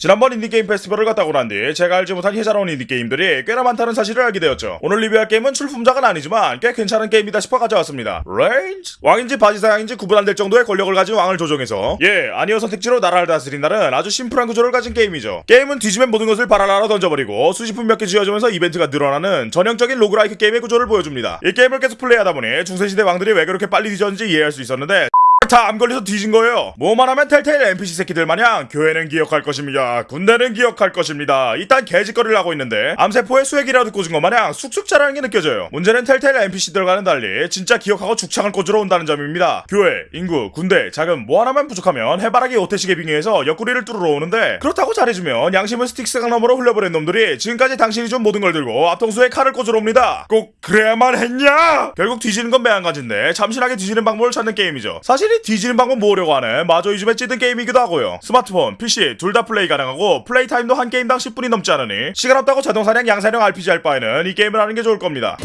지난번 인디게임 페스티벌을 갔다 오고 난 뒤 제가 알지 못한 혜자로운 인디게임들이 꽤나 많다는 사실을 알게 되었죠. 오늘 리뷰할 게임은 출품작은 아니지만 꽤 괜찮은 게임이다 싶어 가져왔습니다. Reigns. 왕인지 바지사장인지 구분 안 될 정도의 권력을 가진 왕을 조종해서 예, 아니오 선택지로 나라를 다스린다는 아주 심플한 구조를 가진 게임이죠. 게임은 뒤지면 모든 것을 바라라로 던져버리고 수집품 몇 개 쥐어주면서 이벤트가 늘어나는 전형적인 roguelike 게임의 구조를 보여줍니다. 이 게임을 계속 플레이하다 보니 중세시대 왕들이 왜 그렇게 빨리 뒤졌는지 이해할 수 있었는데 다 암 걸려서 뒤진 거예요. 뭐만 하면 Telltale NPC 새끼들 마냥 교회는 기억할 것입니다. 군대는 기억할 것입니다. 이딴 개짓거리를 하고 있는데 암세포에 수액이라도 꽂은 것 마냥 쑥쑥 자라는 게 느껴져요. 문제는 Telltale NPC들과는 달리 진짜 기억하고 죽창을 꽂으러 온다는 점입니다. 교회, 인구, 군대, 자금 뭐 하나만 부족하면 해바라기 오태식에 빙의해서 옆구리를 뚫으러 오는데 그렇다고 잘해주면 양심을 스틱스강 너머로 흘려버린 놈들이 지금까지 당신이 준 모든 걸 들고 앞통수에 칼을 꽂으러 옵니다. 꼭 그래야만 했냐? 결국 뒤지는 건 매한가지인데 참신하게 뒤지는 방법을 찾는 게임이죠. 사실 이 뒤지는 방법 모으려고 하는 마저 이 집에 찌든 게임이기도 하고요. 스마트폰, PC 둘 다 플레이 가능하고 play time도 한 게임당 10분이 넘지 않으니 시간 없다고 자동 사냥 양산형 RPG 할 바에는 이 게임을 하는 게 좋을 겁니다.